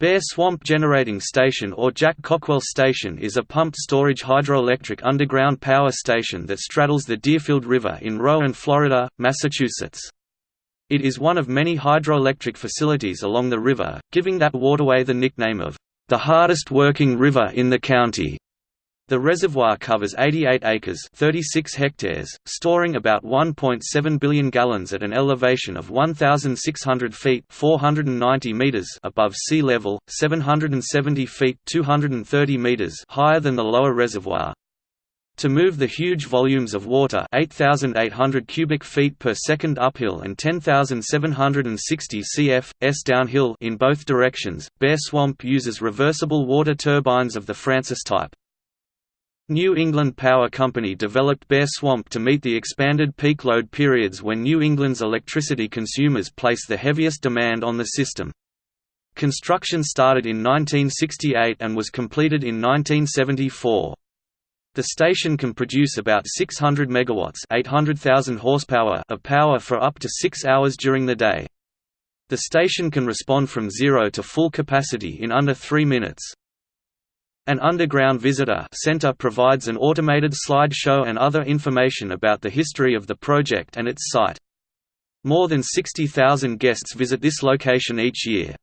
Bear Swamp Generating Station or Jack Cockwell Station is a pumped storage hydroelectric underground power station that straddles the Deerfield River in Rowan, Florida, Massachusetts. It is one of many hydroelectric facilities along the river, giving that waterway the nickname of the hardest working river in the county. The reservoir covers 88 acres 36 hectares, storing about 1.7 billion gallons at an elevation of 1,600 feet 490 meters above sea level, 770 feet 230 meters higher than the lower reservoir. To move the huge volumes of water 8,800 cubic feet per second uphill and 10,760 cf. s downhill in both directions, Bear Swamp uses reversible water turbines of the Francis type. New England Power Company developed Bear Swamp to meet the expanded peak load periods when New England's electricity consumers place the heaviest demand on the system. Construction started in 1968 and was completed in 1974. The station can produce about 600 megawatts, 800,000 horsepower of power for up to 6 hours during the day. The station can respond from zero to full capacity in under 3 minutes. An underground visitor center provides an automated slideshow and other information about the history of the project and its site. More than 60,000 guests visit this location each year.